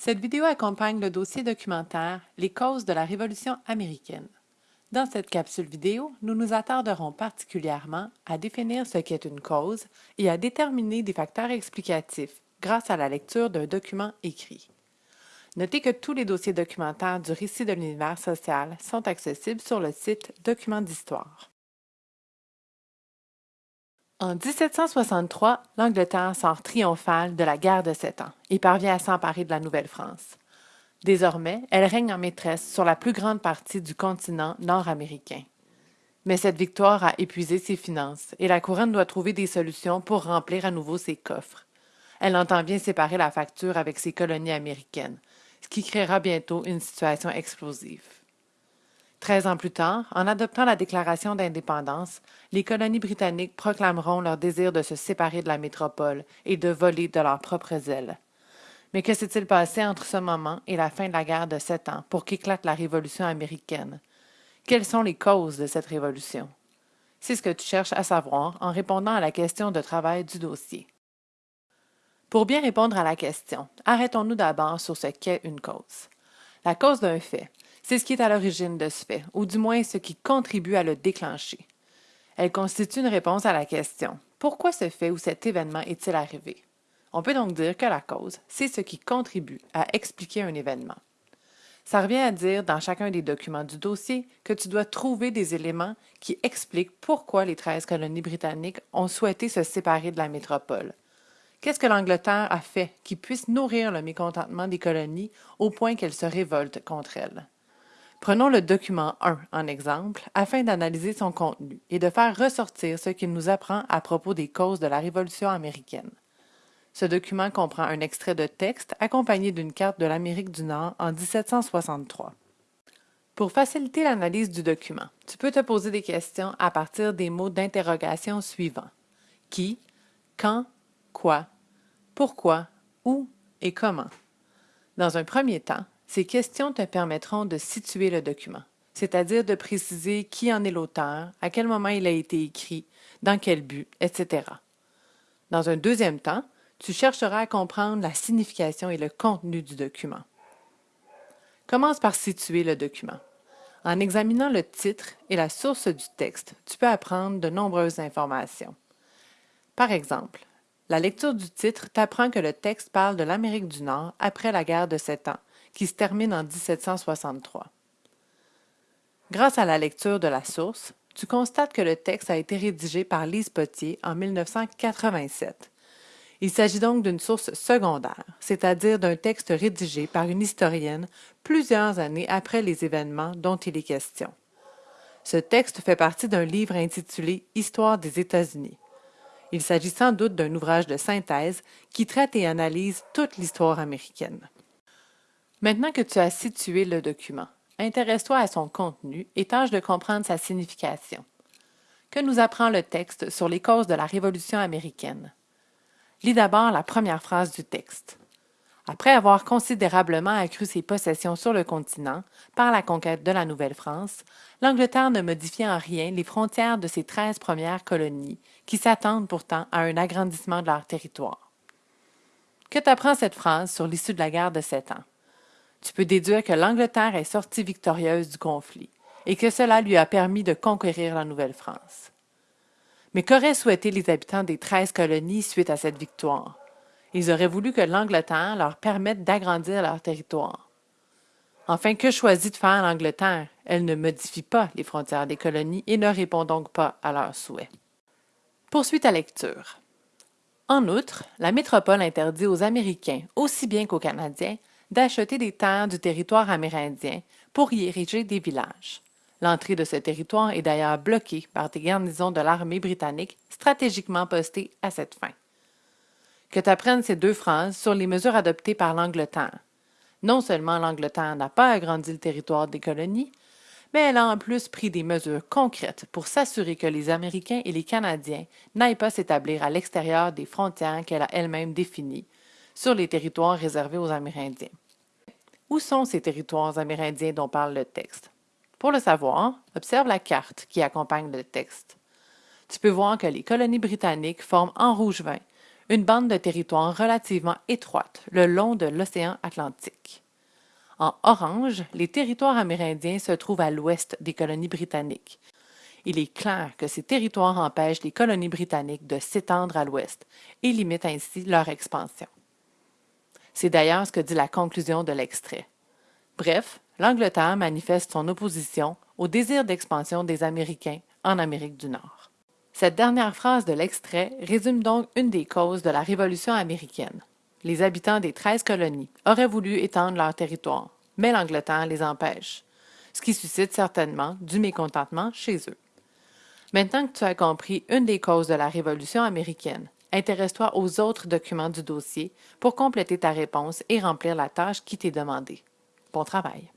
Cette vidéo accompagne le dossier documentaire Les causes de la Révolution américaine. Dans cette capsule vidéo, nous nous attarderons particulièrement à définir ce qu'est une cause et à déterminer des facteurs explicatifs grâce à la lecture d'un document écrit. Notez que tous les dossiers documentaires du récit de l'univers social sont accessibles sur le site Documents d'histoire. En 1763, l'Angleterre sort triomphale de la guerre de Sept Ans et parvient à s'emparer de la Nouvelle-France. Désormais, elle règne en maîtresse sur la plus grande partie du continent nord-américain. Mais cette victoire a épuisé ses finances et la couronne doit trouver des solutions pour remplir à nouveau ses coffres. Elle entend bien séparer la facture avec ses colonies américaines, ce qui créera bientôt une situation explosive. Treize ans plus tard, en adoptant la Déclaration d'indépendance, les colonies britanniques proclameront leur désir de se séparer de la métropole et de voler de leurs propres ailes. Mais que s'est-il passé entre ce moment et la fin de la guerre de sept ans pour qu'éclate la Révolution américaine? Quelles sont les causes de cette révolution? C'est ce que tu cherches à savoir en répondant à la question de travail du dossier. Pour bien répondre à la question, arrêtons-nous d'abord sur ce qu'est une cause. La cause d'un fait, c'est ce qui est à l'origine de ce fait, ou du moins ce qui contribue à le déclencher. Elle constitue une réponse à la question pourquoi ce fait ou cet événement est-il arrivé? On peut donc dire que la cause, c'est ce qui contribue à expliquer un événement. Ça revient à dire dans chacun des documents du dossier que tu dois trouver des éléments qui expliquent pourquoi les 13 colonies britanniques ont souhaité se séparer de la métropole. Qu'est-ce que l'Angleterre a fait qui puisse nourrir le mécontentement des colonies au point qu'elles se révoltent contre elles? Prenons le document 1 en exemple afin d'analyser son contenu et de faire ressortir ce qu'il nous apprend à propos des causes de la Révolution américaine. Ce document comprend un extrait de texte accompagné d'une carte de l'Amérique du Nord en 1763. Pour faciliter l'analyse du document, tu peux te poser des questions à partir des mots d'interrogation suivants. Qui, quand, quoi, pourquoi, où et comment. Dans un premier temps, ces questions te permettront de situer le document, c'est-à-dire de préciser qui en est l'auteur, à quel moment il a été écrit, dans quel but, etc. Dans un deuxième temps, tu chercheras à comprendre la signification et le contenu du document. Commence par situer le document. En examinant le titre et la source du texte, tu peux apprendre de nombreuses informations. Par exemple, la lecture du titre t'apprend que le texte parle de l'Amérique du Nord après la guerre de Sept Ans qui se termine en 1763. Grâce à la lecture de la source, tu constates que le texte a été rédigé par Lise Potier en 1987. Il s'agit donc d'une source secondaire, c'est-à-dire d'un texte rédigé par une historienne plusieurs années après les événements dont il est question. Ce texte fait partie d'un livre intitulé Histoire des États-Unis. Il s'agit sans doute d'un ouvrage de synthèse qui traite et analyse toute l'histoire américaine. Maintenant que tu as situé le document, intéresse-toi à son contenu et tâche de comprendre sa signification. Que nous apprend le texte sur les causes de la Révolution américaine? Lis d'abord la première phrase du texte. Après avoir considérablement accru ses possessions sur le continent par la conquête de la Nouvelle-France, l'Angleterre ne modifie en rien les frontières de ses treize premières colonies, qui s'attendent pourtant à un agrandissement de leur territoire. Que t'apprend cette phrase sur l'issue de la guerre de Sept Ans? Tu peux déduire que l'Angleterre est sortie victorieuse du conflit et que cela lui a permis de conquérir la Nouvelle-France. Mais qu'auraient souhaité les habitants des treize colonies suite à cette victoire? Ils auraient voulu que l'Angleterre leur permette d'agrandir leur territoire. Enfin, que choisit de faire l'Angleterre? Elle ne modifie pas les frontières des colonies et ne répond donc pas à leurs souhaits. Poursuite à lecture. En outre, la métropole interdit aux Américains, aussi bien qu'aux Canadiens, d'acheter des terres du territoire amérindien pour y ériger des villages. L'entrée de ce territoire est d'ailleurs bloquée par des garnisons de l'armée britannique stratégiquement postées à cette fin. Que t'apprennes ces deux phrases sur les mesures adoptées par l'Angleterre. Non seulement l'Angleterre n'a pas agrandi le territoire des colonies, mais elle a en plus pris des mesures concrètes pour s'assurer que les Américains et les Canadiens n'aillent pas s'établir à l'extérieur des frontières qu'elle a elle-même définies, sur les territoires réservés aux Amérindiens. Où sont ces territoires amérindiens dont parle le texte? Pour le savoir, observe la carte qui accompagne le texte. Tu peux voir que les colonies britanniques forment en rouge vin une bande de territoire relativement étroite le long de l'océan Atlantique. En orange, les territoires amérindiens se trouvent à l'ouest des colonies britanniques. Il est clair que ces territoires empêchent les colonies britanniques de s'étendre à l'ouest et limitent ainsi leur expansion. C'est d'ailleurs ce que dit la conclusion de l'extrait. Bref, l'Angleterre manifeste son opposition au désir d'expansion des Américains en Amérique du Nord. Cette dernière phrase de l'extrait résume donc une des causes de la Révolution américaine. Les habitants des treize colonies auraient voulu étendre leur territoire, mais l'Angleterre les empêche, ce qui suscite certainement du mécontentement chez eux. Maintenant que tu as compris une des causes de la Révolution américaine, intéresse-toi aux autres documents du dossier pour compléter ta réponse et remplir la tâche qui t'est demandée. Bon travail.